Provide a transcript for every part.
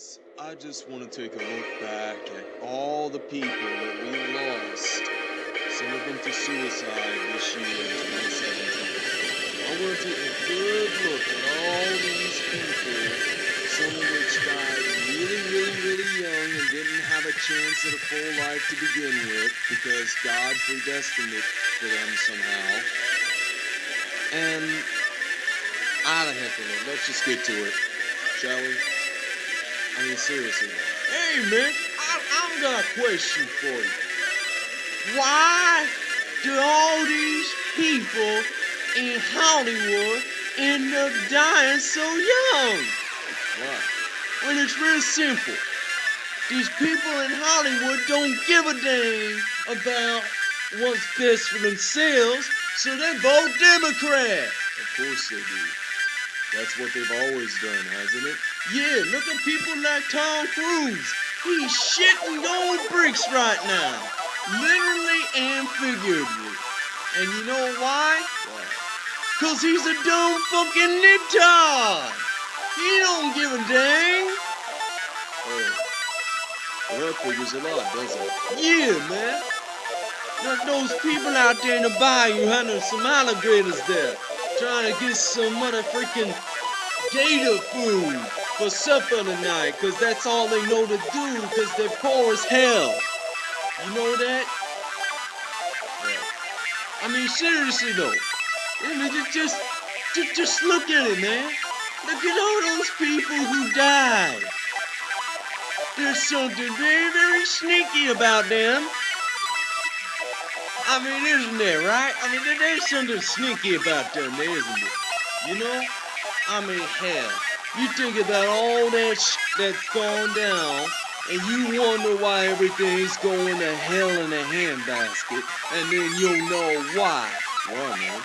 guys, I just want to take a look back at all the people that we lost, some of them to suicide this year in 2017. I want to take a good look at all these people, some of which died really, really, really young and didn't have a chance at a full life to begin with because God predestined it for them somehow. And of heck with it, let's just get to it, shall we? I mean, seriously. Hey, man, I, I've got a question for you. Why do all these people in Hollywood end up dying so young? Why? Well, it's real simple. These people in Hollywood don't give a damn about what's best for themselves, so they vote Democrat. Of course they do. That's what they've always done, hasn't it? Yeah, look at people like Tom Cruise. He's shitting gold bricks right now. Literally and figuratively. And you know why? Why? Cause he's a dumb fucking libtard. He don't give a dang. Oh. Well, that figures a lot, doesn't it? Yeah, man. Look, those people out there in the bayou hunting some alligators there trying to get some motherfucking gator food for supper tonight, cause that's all they know to do, cause they're poor as hell. You know that? I mean, seriously though. I mean, just, just, just, just look at it, man. Look at all those people who died. There's something very, very sneaky about them. I mean, isn't there, right? I mean, there's something sneaky about them, there, isn't it? You know? I mean, hell, you think about all that sh that's gone down, and you wonder why everything's going to hell in a handbasket, and then you'll know why. Why, man?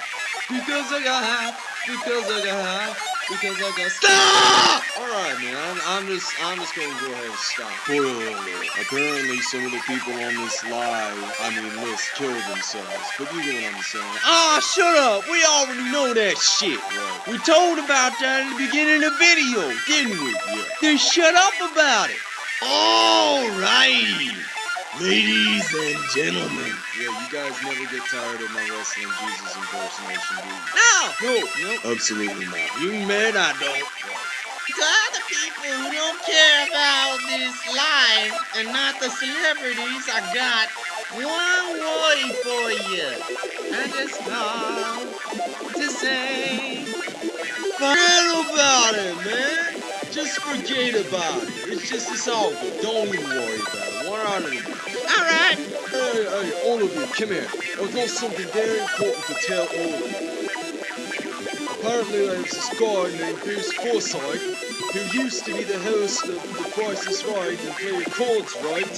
Because I got high, because I got high, because I got stop. All right, man. I'm, I'm just, I'm just gonna go ahead and stop. Wait, wait, wait. Apparently, some of the people on this live, I mean, list, killed themselves. But you get what I'm saying? Ah, shut up. We already know that shit. Right. We told about that in the beginning of the video, didn't we? Yeah. Then shut up about it. All right. Ladies and gentlemen. Yeah, you guys never get tired of my wrestling Jesus impersonation, do you? No! No, no. Absolutely not. You mad I don't. To other people who don't care about this life and not the celebrities, I got one word for you. I just want to say, forget about it, man. Just forget about it. It's just, all good. Don't even worry about it. What are you? Alright. Hey, hey, all of you, come here. I've got something very important to tell all of you. Apparently there's this guy named Bruce Forsyth who used to be the host of The Price is Right and Play Cards Right,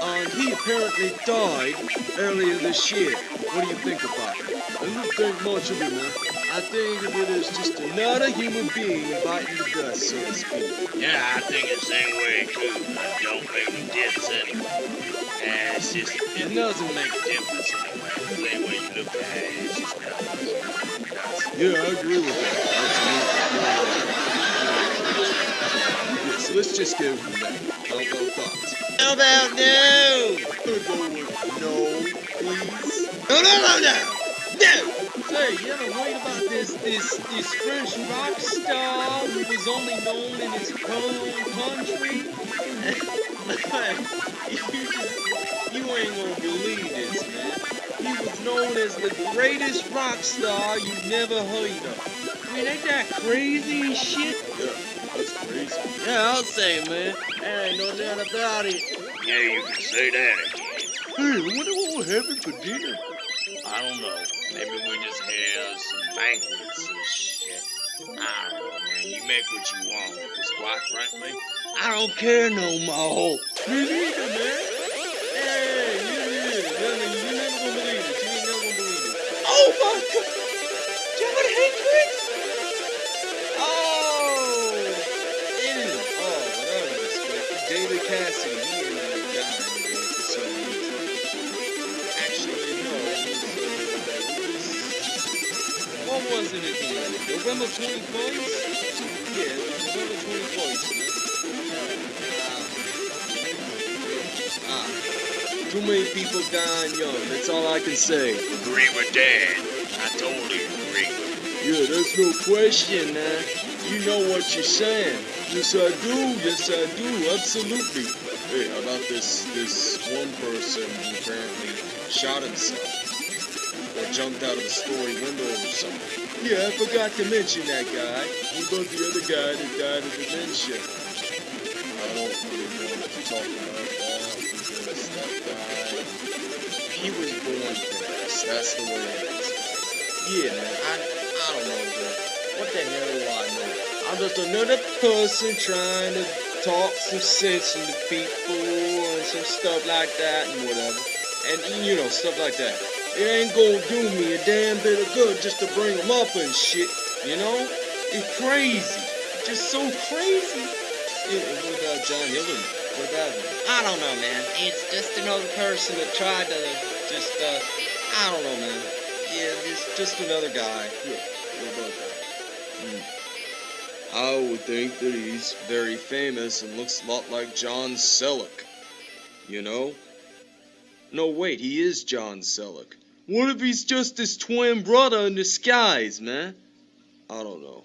and he apparently died earlier this year. What do you think about it? I don't think much of it, man. I think of it as just another human being biting the dust, so to speak. Yeah, I think the same way too. I don't make no difference anyway. And it's just, it doesn't make a difference anyway. The way you look at it, it's just not. Yeah, I agree with that. Yeah, so let's just go from there. How about thoughts? How about no? No, please. No, no, no, no! No! Say, you ever read about this this this French rock star who was only known in his home country? you just you ain't gonna believe this, man. He was known as the greatest rock star you've never heard of. I mean, ain't that crazy shit? Yeah, that's crazy. Yeah, I'll say, man. There ain't no doubt about it. Yeah, you can say that again. Hey, I wonder what we're having for dinner. I don't know. Maybe we just have some banquets and shit. I don't know, man. You make what you want. Because quite frankly, I don't care no more. Me neither, man. Hey, you, you, you, you never gonna believe it. You ain't never gonna believe it. Oh my god! Jimi Hendrix! Oh! Ew. Oh, whatever this quick. David Cassidy, November Yeah, November ah, too many people dying young, that's all I can say. Agree with Dad. I totally agree. Yeah, there's no question, man. You know what you're saying. Yes, I do. Yes, I do. Absolutely. Hey, about this this one person who apparently shot himself or jumped out of the story window or something. Yeah, I forgot to mention that guy. What about the other guy that died of dementia? I don't really want to talk about because that guy, he was born fast. That's the way it is. Yeah, man. I I don't know, bro. What the hell do I know? I'm just another person trying to talk some sense into people and some stuff like that and whatever. And you know, stuff like that. It ain't gonna do me a damn bit of good just to bring them up and shit. You know? It's crazy. Just so crazy. Yeah, what about John Hillen? What about him? I don't know, man. It's just another person that tried to just, uh, I don't know, man. Yeah, it's just another guy. Yeah, what about that? Hmm. I would think that he's very famous and looks a lot like John Selleck. You know? No, wait, he is John Selleck. What if he's just his twin brother in disguise, man? I don't know.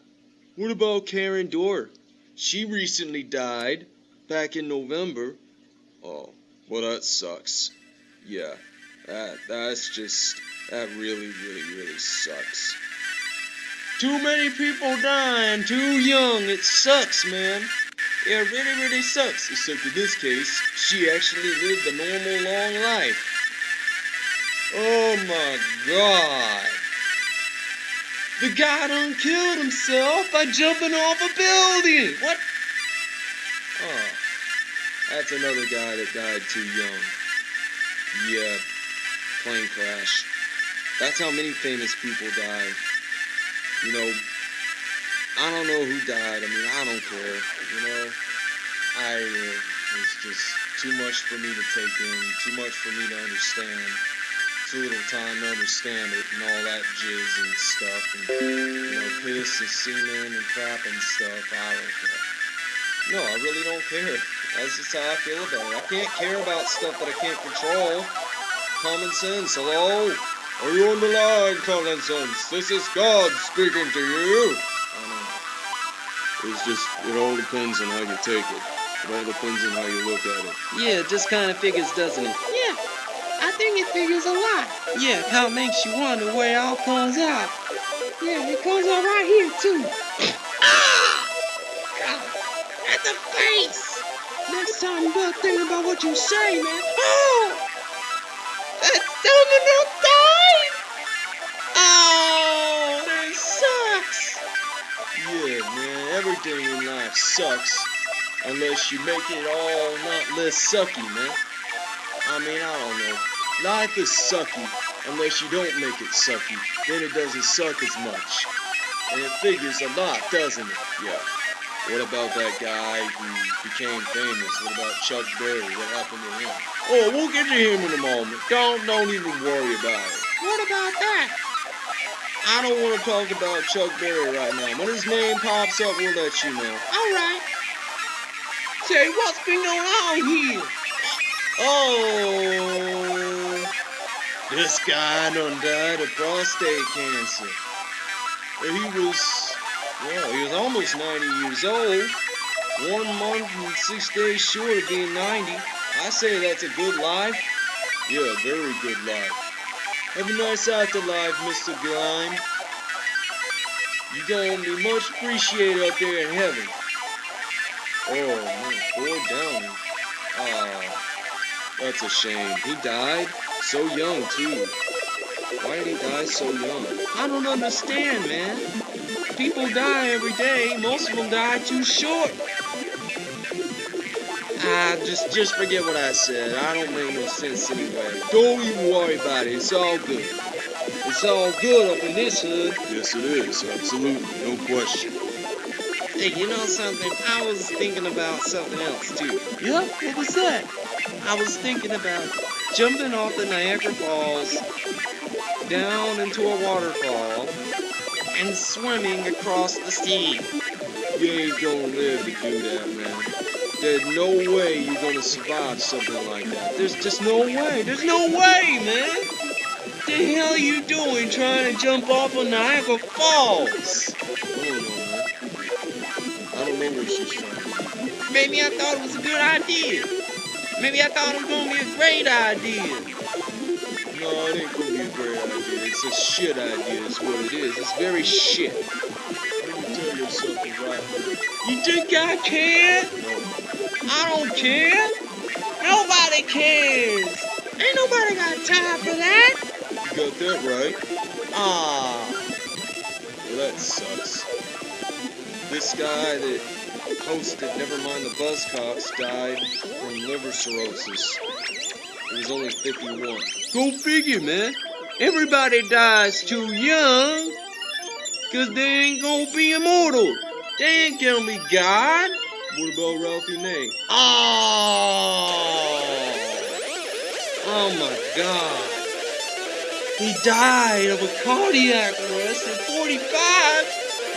What about Karin Dor? She recently died back in November. Oh, well, that sucks. Yeah, that that's just that really, really, really sucks. Too many people dying too young. It sucks, man. It really, really sucks. Except in this case, she actually lived a normal, long life. Oh my god. The guy done killed himself by jumping off a building. What? Oh, that's another guy that died too young. Yeah, plane crash. That's how many famous people die. You know, I don't know who died. I mean, I don't care. You know, I uh, it's just too much for me to take in, too much for me to understand. Little time to understand it and all that jizz and stuff, and you know, piss and semen and crap and stuff. I don't care. No, I really don't care. That's just how I feel about it. I can't care about stuff that I can't control. Common sense. Hello. Are you on the line, common sense? This is God speaking to you. I know. It's just, it all depends on how you take it. It all depends on how you look at it. Yeah, it just kind of figures, doesn't it? Yeah, it figures a lot. Yeah, how it makes you wonder where it all comes out. Yeah, it comes out right here, too. ah! God, at the face! Next time you better think about what you say, man. Oh! Fats Domino died! Oh, that sucks! Yeah, man, everything in life sucks. Unless you make it all not less sucky, man. I mean, I don't know. Life is sucky unless you don't make it sucky. Then it doesn't suck as much. And it figures a lot, doesn't it? Yeah. What about that guy who became famous? What about Chuck Berry? What happened to him? Oh, we'll get to him in a moment. Don't don't even worry about it. What about that? I don't want to talk about Chuck Berry right now. When his name pops up, we'll let you know. All right. Say, what's been going on here? Oh, this guy done died of prostate cancer. He was, well, he was almost 90 years old. One month and six days short of being 90. I say that's a good life. Yeah, a very good life. Have a nice afterlife, Mr. Grime. You're gonna be much appreciated up there in heaven. Oh, man, poor Downey. Ah. That's a shame. He died so young, too. Why did he die so young? I don't understand, man. People die every day. Most of them die too short. Ah, just just forget what I said. I don't make no sense anyway. Don't even worry about it. It's all good. It's all good up in this hood. Yes, it is. Absolutely. No question. Hey, you know something? I was thinking about something else, too. Yeah? What was that? I was thinking about jumping off the Niagara Falls down into a waterfall and swimming across the sea. You ain't gonna live to do that, man. There's no way you're gonna survive something like that. There's just no way. There's no way, man! What the hell are you doing trying to jump off of Niagara Falls? I don't know, man. I don't know what she's trying to do. Maybe I thought it was a good idea. Maybe I thought it was gonna be a great idea. No, it ain't gonna be a great idea. It's a shit idea, is what it is. It's very shit. Let me tell you something right You think I care? No. I don't care. Nobody cares. Ain't nobody got time for that. You got that right. Ah. Well, that sucks. This guy that hosted Nevermind the Buzzcocks died from liver cirrhosis. He was only 51. Go figure, man. Everybody dies too young. Cause they ain't gonna be immortal. They ain't gonna be God. What about Ralphie May? Oh. Oh my god. He died of a cardiac arrest at 45.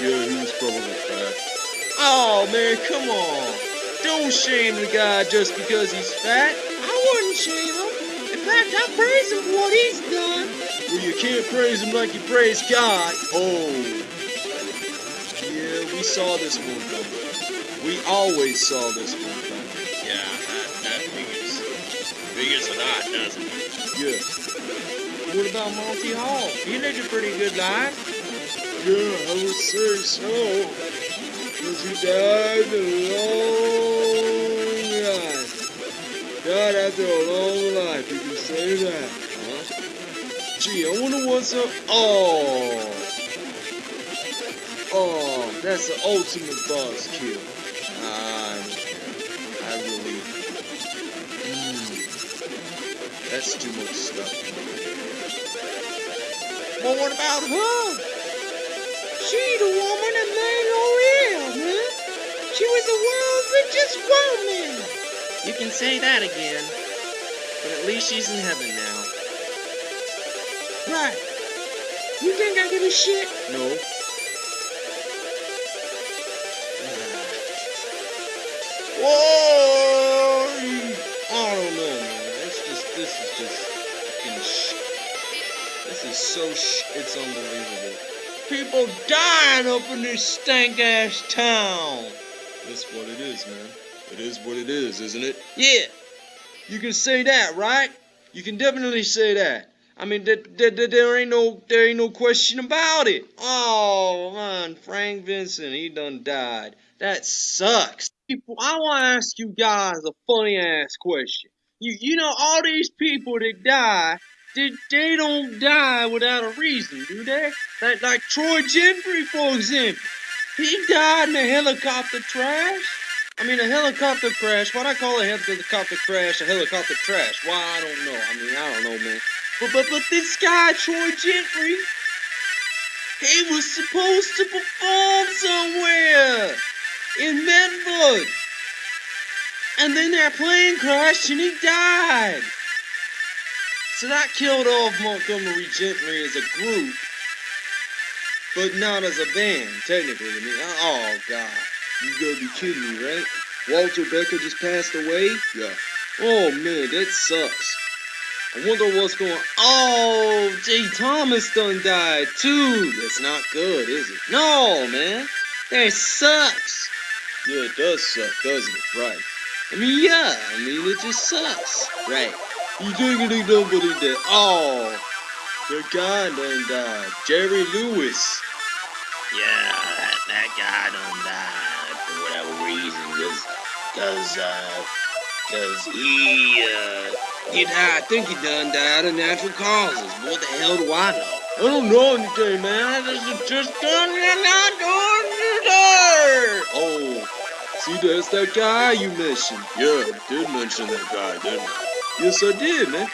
Yeah, he was probably fat. Oh man, come on. Don't shame the guy just because he's fat. I wouldn't shame him. In fact, I praise him for what he's done. Well, you can't praise him like you praise God. Oh. Yeah, we saw this one coming. We always saw this one coming. Yeah, that, that figures. Figures a lot, doesn't it? Yeah. What about Monty Hall? He lived a pretty good life. Yeah, I would say so. Because he died a long life. Died after a long life, you can say that. Huh? Gee, I wonder what's up. Oh. Oh, that's the ultimate boss kill. I, I really. Mm, that's too much stuff. But what about her? She the You can say that again. But at least she's in heaven now. Right. You think I give a shit? No. Whoa! I don't know, man. It's just, this is just fucking sh. This is so sh. It's unbelievable. People dying up in this stank ass town. That's what it is, man. It is what it is, isn't it? Yeah, you can say that, right? You can definitely say that. I mean, there, there, there- there ain't no, there ain't no question about it. Oh man, Frank Vincent, he done died. That sucks. People, I want to ask you guys a funny ass question. You, you know, all these people that die, they, they don't die without a reason, do they? Like, like Troy Gentry, for example. He died in a helicopter crash. I mean, a helicopter crash. Why'd I call a helicopter crash a helicopter crash? Why, I don't know. I mean, I don't know, man. But, but, but this guy, Troy Gentry, he was supposed to perform somewhere in Medford. And then their plane crashed and he died. So that killed off Montgomery Gentry as a group, but not as a band, technically. I mean, oh, God. You gotta be kidding me, right? Walter Becker just passed away? Yeah. Oh man, that sucks. I wonder what's going Oh, Jay Thomas done died too. That's not good, is it? No, man. That sucks. Yeah, it does suck, doesn't it? Right. I mean, yeah. I mean, it just sucks. Right. You diggity nobody dead. Oh, The guy done died. Jerry Lewis. Yeah, that, that guy done died reason, cause, cause, uh, cause he, uh, he died. I think he done died of natural causes. What the hell do I know? I don't know anything, man. I just, just done You're not today. Oh, see, that's that guy you mentioned. Yeah, I did mention that guy, didn't I? Yes, I did, man.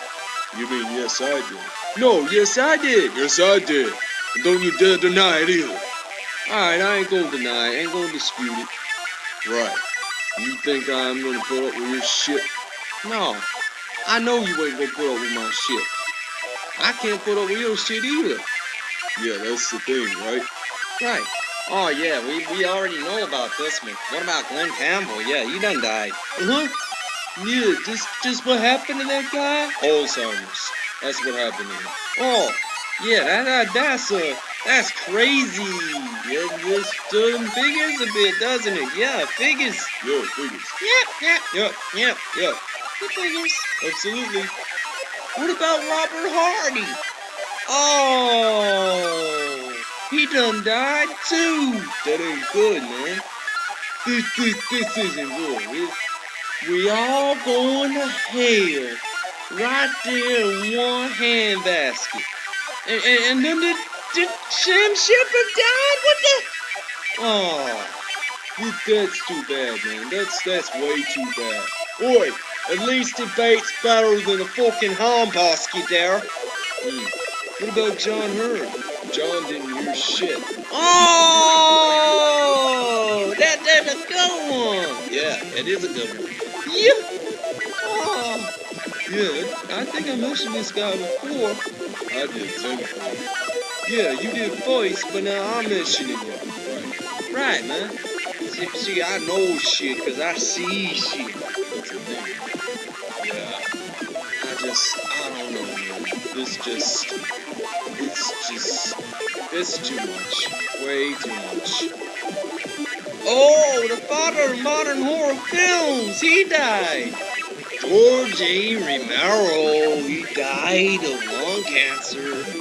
You mean yes, I did? No, yes, I did. Yes, I did. And don't you dare deny it either. Alright, I ain't gonna deny it. Ain't gonna dispute it. Right. You think I'm gonna put up with your shit? No, I know you ain't gonna put up with my shit. I can't put up with your shit either. Yeah, that's the thing, right? Right. Oh yeah, we, we already know about this one. What about Glen Campbell? Yeah, he done died. Uh-huh. Yeah, just just what happened to that guy? Alzheimer's. That's what happened to him. Oh, yeah, that, that that's uh that's crazy. It just um, figures a bit, doesn't it? Yeah, figures. Yeah, figures. Yep, yep, Yep, yep. yep, It figures. absolutely. What about Robert Hardy? Oh, he done died too. That ain't good, man. This, this, this isn't good. It- we all going to hell. Right there in one handbasket. And, and, and then did, did Sam Shepard died? What the? Oh, That's too bad, man. That's that's way too bad. Oi, at least it baits better than a fucking handbasket there. Hmm. What about John Heard? John didn't hear shit. oh, that, that's a good one. Yeah, it is a good one. Yeah. Oh, Yeah, I think I mentioned this guy before. I did too. Yeah, you did voice, but now I'm mentioning you. right, man. See, see, I know shit because I see shit. Yeah. I just, I don't know, man. This just, it's just, it's too much. Way too much. Oh, the father of modern horror films. He died. George A. Romero. He died of lung cancer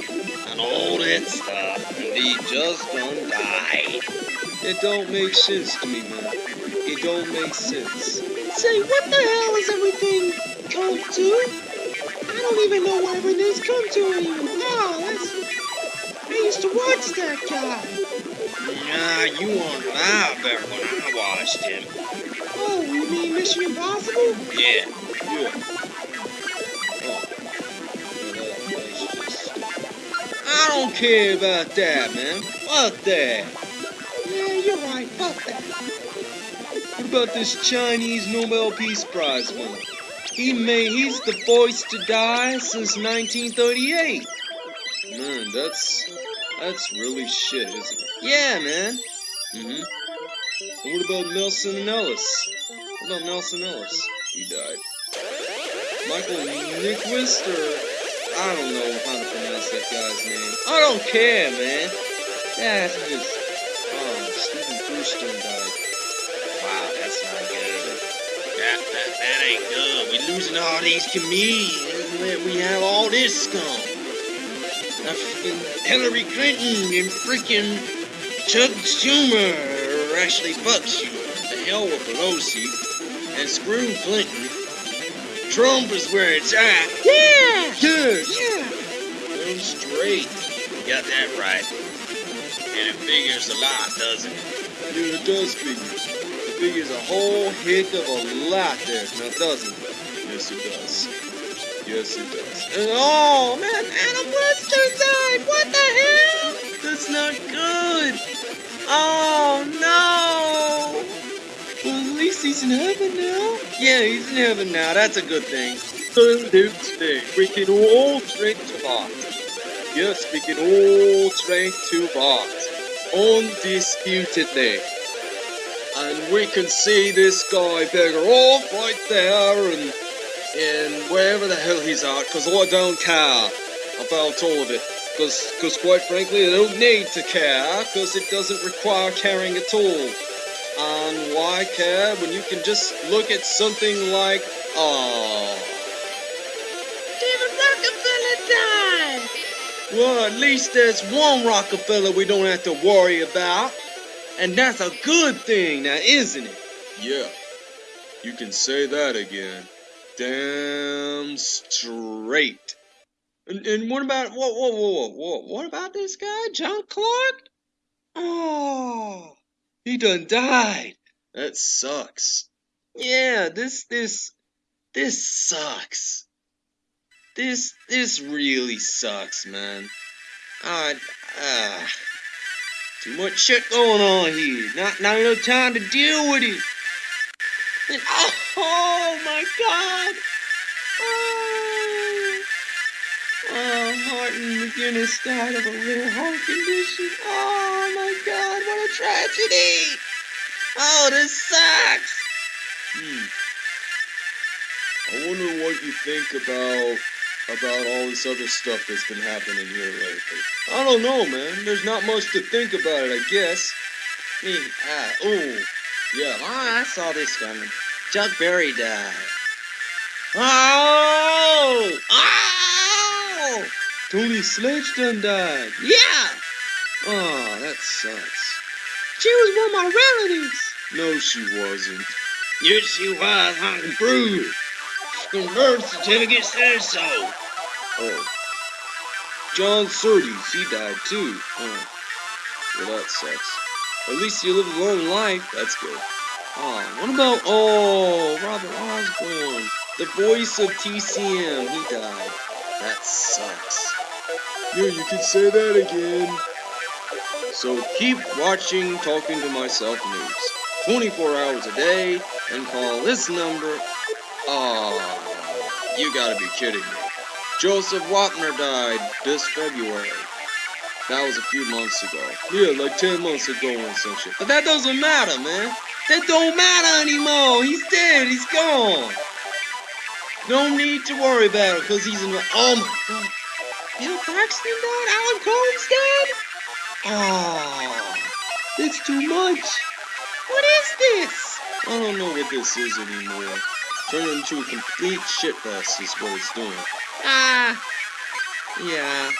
and all that stuff. And he just done died. It don't make sense to me, man. It don't make sense. Say, what the hell is everything come to? I don't even know what everything's come to anymore. Wow, that's... I used to watch that guy. Nah, you weren't alive there when I watched him. Oh, you mean Mission Impossible? Yeah. Yeah. Care about that, man. Fuck that. Yeah, you're right. Fuck that. What about this Chinese Nobel Peace Prize winner? He made, he's the voice to die since 1938. Man, that's, that's really shit, isn't it? Yeah, man. Mm-hmm. And what about Nelsan and Ellis? What about Nelsan Ellis? He died. Michael Nyqvist, or I don't know how to pronounce that guy's name. I don't care, man. That's just... Oh, Stephen Thurston died. Wow, that's not good. That, that, that ain't good. We're losing all these comedians. We have all this scum. Hillary Clinton and freaking Chuck Schumer actually fucks you. The hell with Pelosi and screw Clinton. Trump is where it's at. Yeah! Yes! Yeah! Go straight. You got that right. And it figures a lot, doesn't it? Yeah, it does figure. It figures a whole heck of a lot there, now doesn't it? Yes, it does. Yes, it does. And, oh man, Adam Webster died. What the hell? That's not good. Oh no. Well, at least he's in heaven now. Yeah, he's in heaven now. That's a good thing. Absolutely. We can all drink to that. Yes, we can all drink to that. Undisputedly. And we can see this guy beggar off right there and, and wherever the hell he's at, because I don't care about all of it. Because, quite frankly, I don't need to care, because it doesn't require caring at all. And why care when you can just look at something like, oh, David Rockefeller died. well, at least there's one Rockefeller we don't have to worry about. And that's a good thing now, isn't it? Yeah, you can say that again. Damn straight. And, and what about whoa, whoa, whoa, whoa, whoa, what about this guy, John Clark? Oh, he done died. That sucks. Yeah, this this this sucks. This this really sucks, man. Ah, ah, too much shit going on here. Not not enough time to deal with it. And, oh, oh my God. Oh, oh, Martin McGuinness died of a rare heart condition. Oh my god, tragedy! Oh, this sucks! Hmm. I wonder what you think about about all this other stuff that's been happening here lately. I don't know, man. There's not much to think about it, I guess. Me, ah, oh, yeah, I saw this coming. Chuck Berry died. Oh! Oh! Joni Sledge done died. Yeah! Oh, that sucks. She was one of my relatives. No, she wasn't. Yes, she was. I can prove. From birth certificate says so. Oh. John Surtees, he died too. Oh. Well, that sucks. At least you lived a long life. That's good. Oh, what about, oh, Robert Osborne. The voice of TCM, he died. That sucks. Yeah, you can say that again. So keep watching Talking to Myself News. 24 hours a day, and call this number. Oh, you gotta be kidding me. Joseph Wapner died this February. That was a few months ago. Yeah, like 10 months ago or some shit. But that doesn't matter, man. That don't matter anymore. He's dead. He's gone. No need to worry about it, because he's in the... Oh, my God. Bill Paxton died? Alan Colmes dead? Oh, it's too much. What is this? I don't know what this is anymore. Turned into a complete shitfest is what it's doing. Ah, yeah.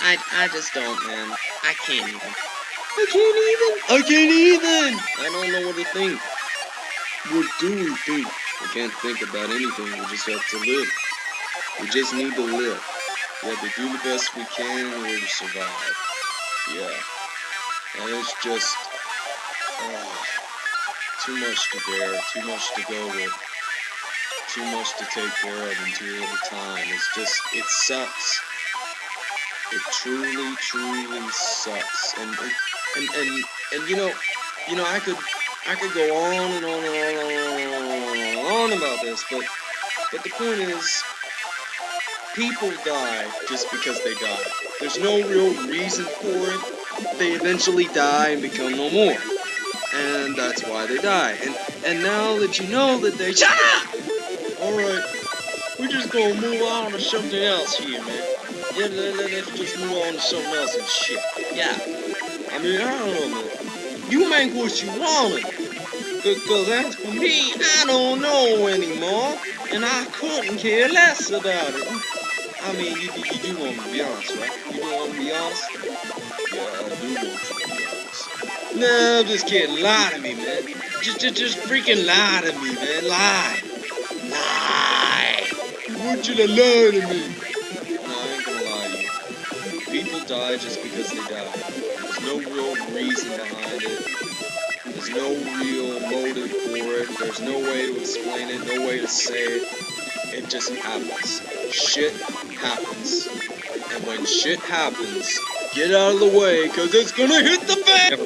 I, I just don't, man. I can't even. I can't even. I can't even. I don't know what to think. What do we think? We can't think about anything. We just have to live. We just need to live. We have to do the best we can in order to survive. Yeah. And it's just oh, too much to bear, too much to go with, too much to take care of in too little time. It's just, it sucks. It truly, truly sucks. And and and and you know, you know, I could I could go on and on and on and on and on about this, but but the point is, people die just because they die. There's no real reason for it. They eventually die and become no more, and that's why they die. And and now that you know that they shut up. All right, we're just gonna move on to something else here, man. Yeah, let, let, let's just move on to something else and shit. Yeah. I mean, I don't know, man. You make what you want. Because as for me, I don't know anymore. And I couldn't care less about it. I mean, you, you, you do want me to be honest, right? You do want me to be honest? Yeah, I do want you to be honest. No, I'm just kidding. Lie to me, man. Just, just, just freaking lie to me, man. Lie. Lie. I want you to lie to me No, I ain't gonna lie to you. People die just because they die. There's no real reason behind it. There's no real motive for it. There's no way to explain it, no way to say it. It just happens. Shit happens. And when shit happens, get out of the way, cause it's gonna hit the fan!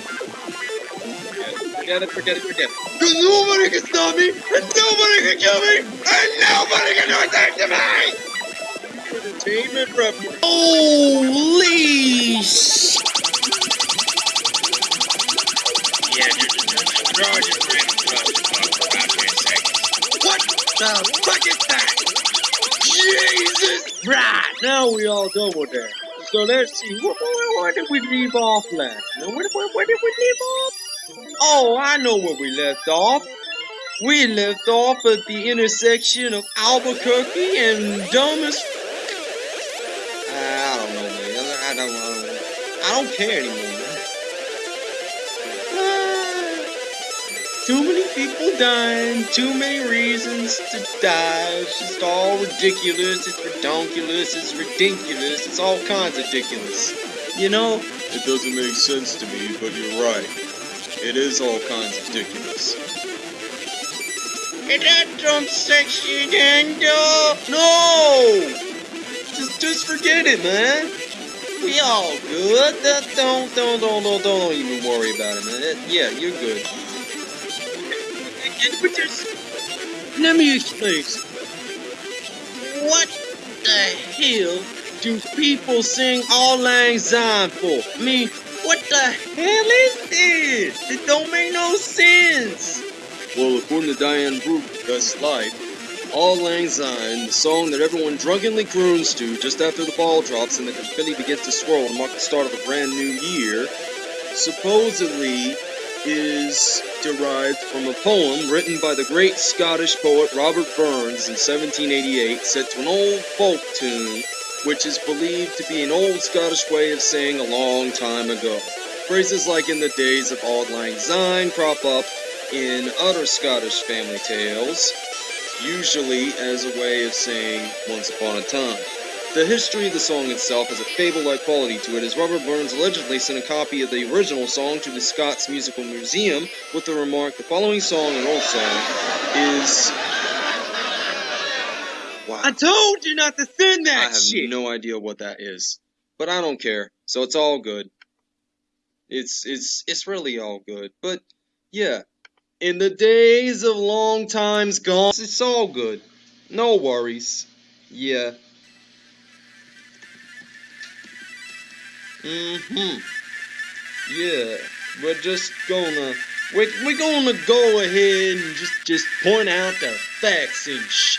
Forget it, forget it, forget it. Cause nobody can stop me, and nobody can kill me, and nobody can do a thing to me! Entertainment reference. Holy sh! Yeah, just, just draw your friend across the phone for about 10 seconds. What the fuck is that? Jesus! Right, now we all with that. So let's see, where, where, where did we leave off last? Where, where, where did we leave off? Oh, I know where we left off. We left off at the intersection of Albuquerque and Dumbest I don't know, man. I don't. I don't care anymore, Too many people dying, too many reasons to die. It's just all ridiculous, it's redonkulous, it's ridiculous, it's all kinds of ridiculous. You know? It doesn't make sense to me, but you're right. It is all kinds of ridiculous. Is that drum section and uh, no! Just just forget it, man. We all good. Don't, don't, don't, don't, don't even worry about it, man. Yeah, you're good. Let me explain. What the hell do people sing Auld Lang Syne for? I mean, what the hell is this? It don't make no sense. Well, according to Diane Brooke, Best Life, Auld Lang Syne, the song that everyone drunkenly croons to just after the ball drops and the confetti begins to swirl to mark the start of a brand new year, supposedly is derived from a poem written by the great Scottish poet Robert Burns in 1788, set to an old folk tune, which is believed to be an old Scottish way of saying a long time ago. Phrases like in the days of Auld Lang Syne crop up in other Scottish family tales, usually as a way of saying once upon a time. The history of the song itself has a fable-like quality to it, as Robert Burns allegedly sent a copy of the original song to the Scots Musical Museum with the remark, the following song, an old song, is... Wow. I told you not to send that I have shit. no idea what that is, but I don't care. So it's all good. It's it's it's really all good. But yeah, in the days of long times gone, it's all good. No worries. Yeah. Mhm. Yeah, we're just gonna we're, we're gonna go ahead and just just point out the facts and sh.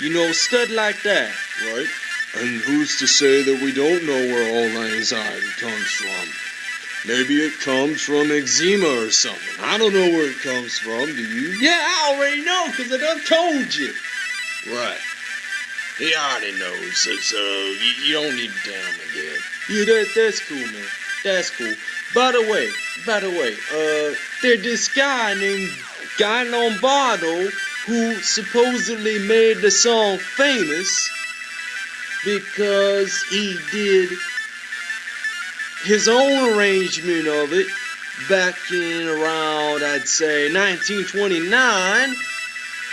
You know, stuff like that. Right? And who's to say that we don't know where all Syne comes from? Maybe it comes from eczema or something. I don't know where it comes from, do you? Yeah, I already know, because I done told you. Right. He already knows, so, so you, you don't need to tell him again. Yeah, that, that's cool, man. That's cool. By the way, by the way, uh, there's this guy named Guy Lombardo who supposedly made the song famous because he did his own arrangement of it back in around, I'd say, 1929,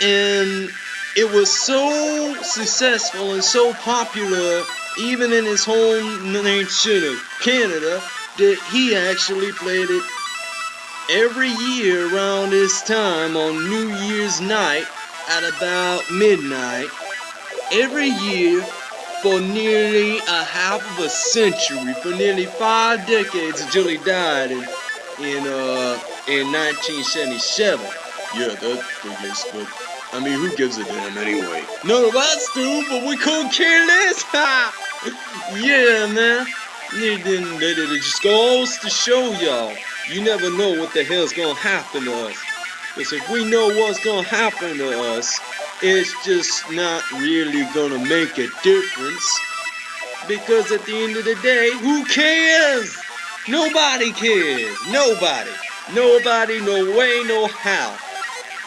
and it was so successful and so popular, even in his home nation of Canada, that he actually played it every year around this time on New Year's night at about midnight. Every year for nearly a half of a century, for nearly five decades until he died in in uh in 1977. Yeah, that figures, but I mean, who gives a damn anyway? None of us do, but we couldn't care less. Ha! yeah, man. It, just goes to show y'all, you never know what the hell's gonna happen to us. Because if we know what's gonna happen to us, it's just not really gonna make a difference. Because at the end of the day, who cares? Nobody cares. Nobody. Nobody, no way, no how.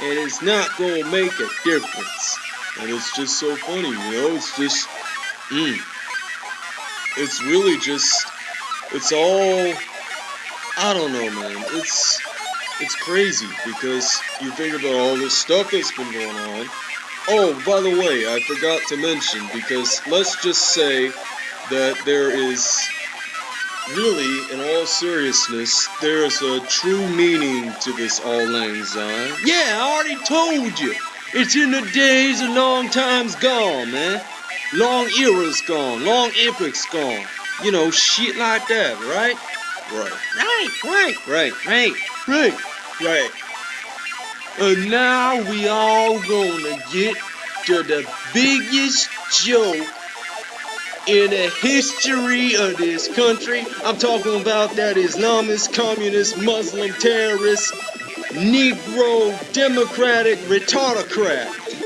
And it's not gonna make a difference. And it's just so funny, you know? It's just, mm. It's really just, it's all, I don't know, man. It's, it's crazy because you think about all this stuff that's been going on. Oh, by the way, I forgot to mention because let's just say that there is really, in all seriousness, there is a true meaning to this auld lang Syne. Yeah, I already told you. It's in the days of long times gone, man. Long eras gone, long epochs gone. You know, shit like that, right? Right, Right, right, right, right, right. right. And now we all gonna get to the biggest joke in the history of this country. I'm talking about that Islamist, communist, Muslim, terrorist, Negro, Democratic, retardocrat.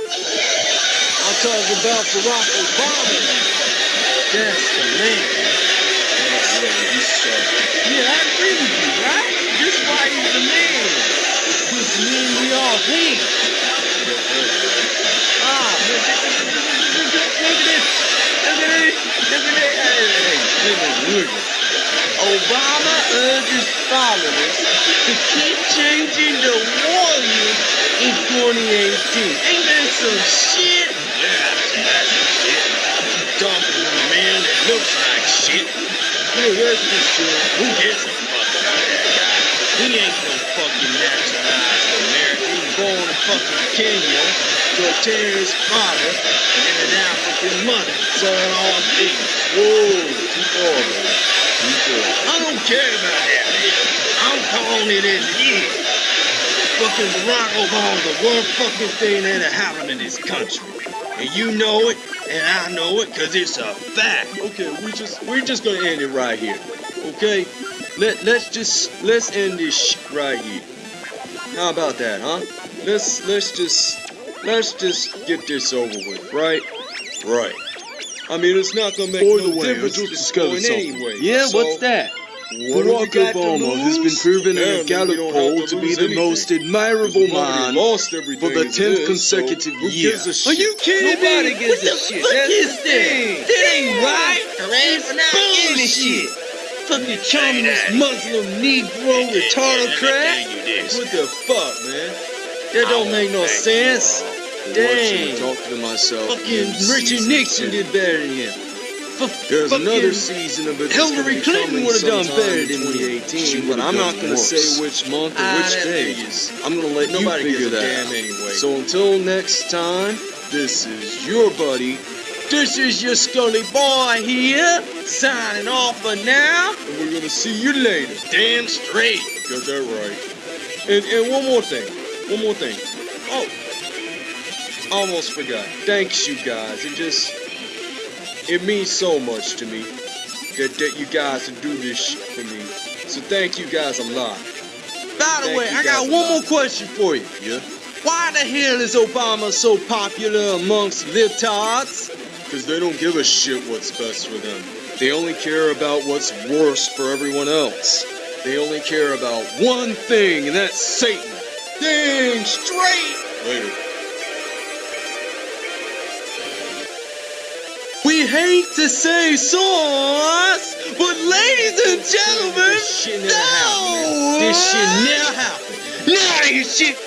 I'm talking about Barack Obama. That's the man. Yeah, he's sharp. Yeah, I agree with you, right? That's why he's the man. Which means we all hate. Ah, but look at this. Look at this. Look at this. Hey, hey, hey, this. Obama urges followers to keep changing the warriors in 2018. Ain't that some shit? Looks like shit. That's for sure. Who gives a fuck about that guy? He ain't no fucking naturalized American. He was born in fucking Kenya. Cortez's father and an African mother. So, all things. whoa, too far, man. Too. I don't care about that, man. I'm calling it as it is. Fucking Barack Obama's the worst fucking thing that ever happened in this country. And you know it, and I know it, cause it's a fact. Okay, we just we're just gonna end it right here. Okay? Let let's just let's end this sh- right here. How about that, huh? Let's let's just let's just get this over with, right? Right. I mean, it's not gonna make By no the way, difference I at just this discovered point anyway. Yeah, So, what's that? What Barack do we got to Obama has been proven Yeah, in a Gallup poll to to be lose the anything. most admirable man lost for the 10th it is, consecutive so year. Are you kidding Nobody me? gives what a the shit. fuck That's is the that? thing. That ain't right. It's We're not this shit. Fucking Chinese Muslim Negro retarded crack. What the fuck, man? That don't make no sense. Dang. Talking to myself. Fucking Richard Nixon did better than him. There's another season of it. Hillary Clinton coming would've done better in than 2018, but I'm not gonna worse. say which month or Ah, which day. I'm gonna let Nobody you figure that. damn anyway. So until next time, this is your buddy, This is your Scully boy here, signing off for now. and we're gonna see you later. Damn straight. Got that right. And and one more thing. One more thing. Oh, almost forgot. Thanks, you guys. It just it means so much to me that that you guys would do this shit for me. So thank you guys a lot. By the Thank way, I got one more question for you. Yeah. Why the hell is Obama so popular amongst libtards? Because they don't give a shit what's best for them. They only care about what's worst for everyone else. They only care about one thing, and that's Satan. Dang straight! Later. Hate to say sauce, but ladies and gentlemen, This shit never happened, no! This shit never happened. Nah, this shit